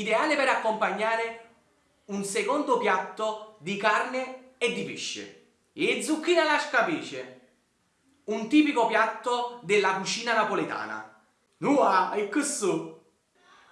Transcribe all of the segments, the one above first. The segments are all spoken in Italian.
ideale per accompagnare un secondo piatto di carne e di pesce. E zucchine alla scapice, un tipico piatto della cucina napoletana. Nua, e questo?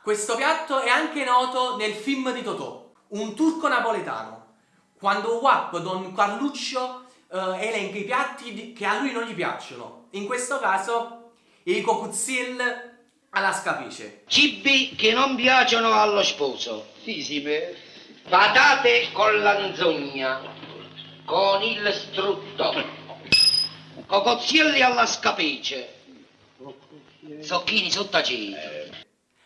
Questo piatto è anche noto nel film di Totò, un turco napoletano, quando Wap Don Carluccio eh, elenca i piatti che a lui non gli piacciono. In questo caso i cocuzzil alla scapice. Cibi che non piacciono allo sposo. Fisime. Patate con l'anzogna, con il strutto, cocozzielli alla scapice, zocchini sottaceti.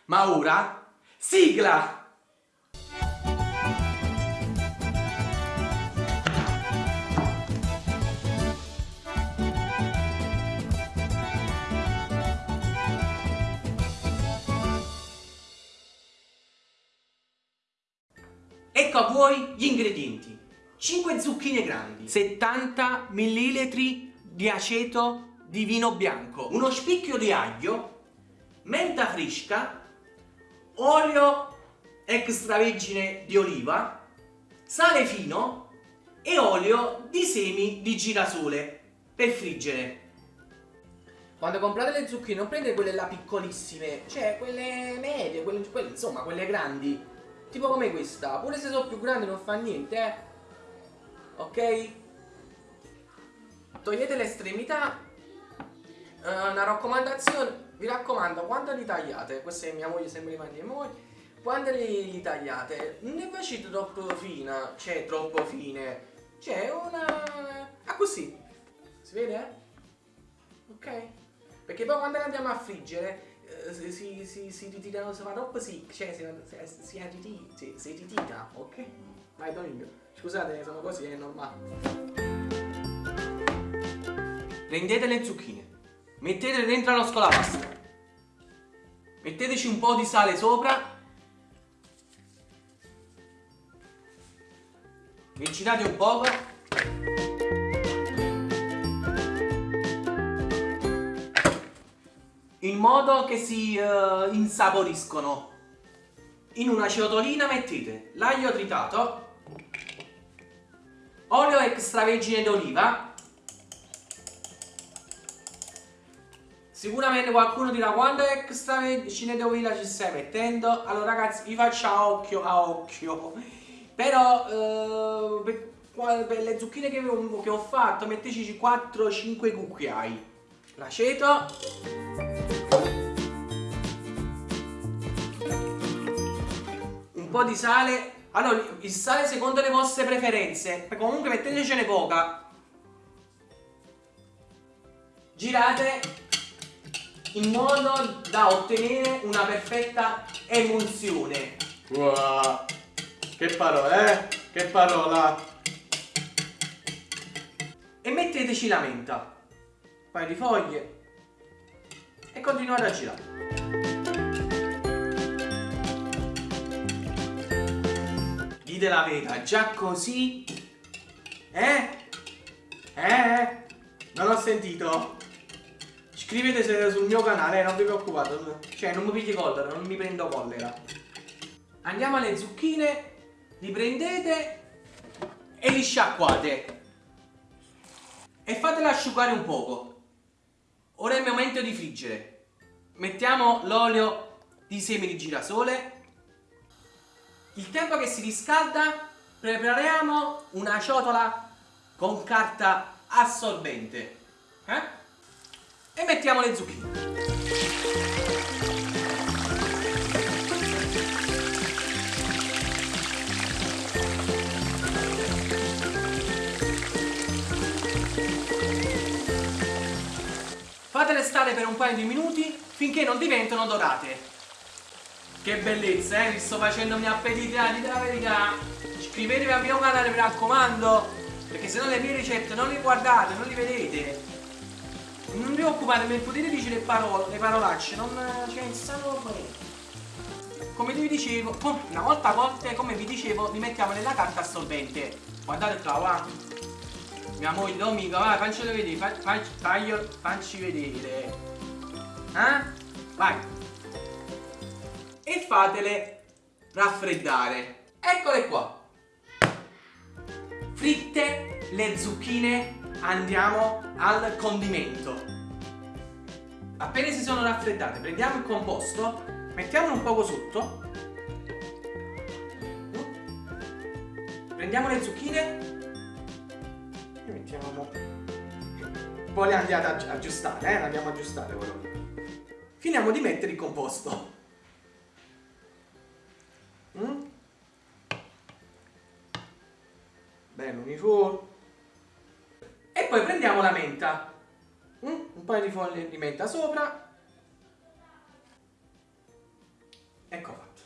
Ma ora, sigla! Ecco a voi gli ingredienti. 5 zucchine grandi, 70 ml di aceto di vino bianco, uno spicchio di aglio, menta fresca, olio extravergine di oliva, sale fino e olio di semi di girasole per friggere. Quando comprate le zucchine non prendete quelle là piccolissime, cioè quelle medie, quelle, quelle, insomma quelle grandi, tipo come questa, pure se sono più grandi non fa niente, eh. Ok? Togliete l'estremità, uh, una raccomandazione, vi raccomando, quando li tagliate, questa è mia moglie, sempre di mia moglie, quando li, li tagliate, non ne facete troppo fina, cioè troppo fine, c'è una... ah così, si vede? eh? Ok? Perché poi quando le andiamo a friggere si, si, si, si ritirano, si fa troppo sick, cioè si, si, si, arriti- si, si ritira, ok? Vai Domingo, scusate sono così, è normale. Prendete le zucchine, mettetele dentro lo scolapasta, metteteci un po' di sale sopra, vi girate un poco in modo che si eh, insaporiscono. In una ciotolina mettete l'aglio tritato, olio extravergine d'oliva, Sicuramente qualcuno dirà quando extravergine d'oliva ci stai mettendo? Allora ragazzi vi faccio a occhio a occhio. Però eh, per, per le zucchine che che ho fatto metteteci 4-5 cucchiai. L'aceto. un po' di sale allora il sale secondo le vostre preferenze comunque mettetecene poca girate in modo da ottenere una perfetta emulsione Wow. Che parola, eh? Che parola. e metteteci la menta paio di foglie e continuate a girare dite la verità già così eh? eh? non ho sentito iscrivetevi se- sul mio canale eh, non vi preoccupate cioè non mi pigli collera non mi prendo collera andiamo alle zucchine li prendete e li sciacquate e fatele asciugare un poco. Ora è il momento di friggere. Mettiamo l'olio di semi di girasole. Il tempo che si riscalda prepariamo una ciotola con carta assorbente. Eh? E mettiamo le zucchine. Fatele stare per un paio di minuti finché non diventano dorate. Che bellezza, eh? Vi sto facendomi appetitare, dite la verità. Iscrivetevi al mio canale, mi raccomando. Perché se no le mie ricette non le guardate, non le vedete. Non vi preoccupate, mi potete dire le parole, le parolacce, non cioè, stanno bene. Come vi dicevo, una volta a volte, come vi dicevo, li mettiamo nella carta assorbente. Guardate qua, va. Mia moglie, Domica, vai, faccelo vedere, fa- fa- faglio, facci vedere. Eh? Vai. E fatele raffreddare. Eccole qua. Fritte le zucchine, andiamo al condimento. Appena si sono raffreddate, prendiamo il composto, mettiamolo un poco sotto. Prendiamo le zucchine mettiamo poi le andiamo ad aggiustare, eh? Andiamo ad aggiustare però. Finiamo di mettere il composto. Mm? Bene, uniforme. E poi prendiamo la menta. Mm? Un paio di foglie di menta sopra. Ecco fatto.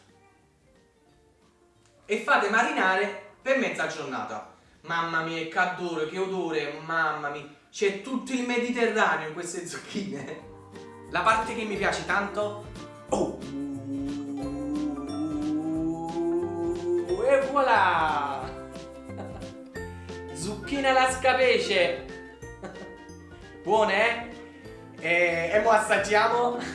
E fate marinare per mezza giornata. Mamma mia, che odore, che odore, mamma mia. C'è tutto il Mediterraneo in queste zucchine. La parte che mi piace tanto... Oh! E voilà! Zucchina alla scapece! Buone, eh? E, e mo assaggiamo.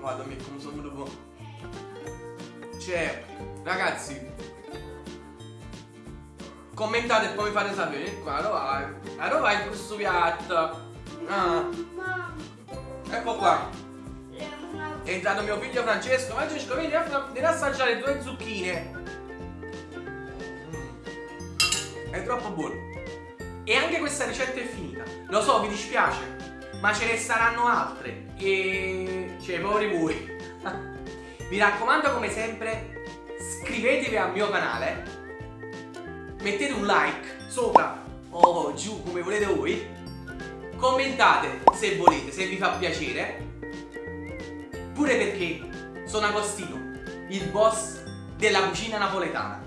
Guarda, mi sono venuto. Cioè, ragazzi, commentate e poi mi fate sapere qua, dove vai? A dove vai questo piatto? Ah. Ecco qua. È entrato mio figlio Francesco. Francesco, vieni a assaggiare due zucchine. Mm. È troppo buono. E anche questa ricetta è finita. Lo so, vi dispiace. Ma ce ne saranno altre. E... Cioè, poveri voi. Mi raccomando, come sempre, iscrivetevi al mio canale mettete un like sopra o giù come volete voi. Commentate se volete, se vi fa piacere. Pure perché sono Agostino il boss della cucina napoletana.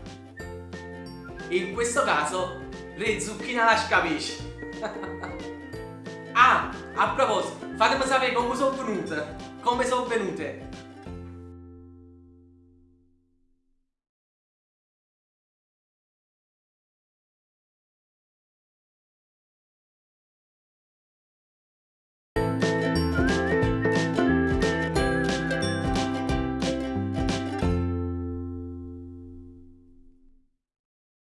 E in questo caso le zucchine alla scapisci ah, a proposito fatemi sapere come sono venute come sono venute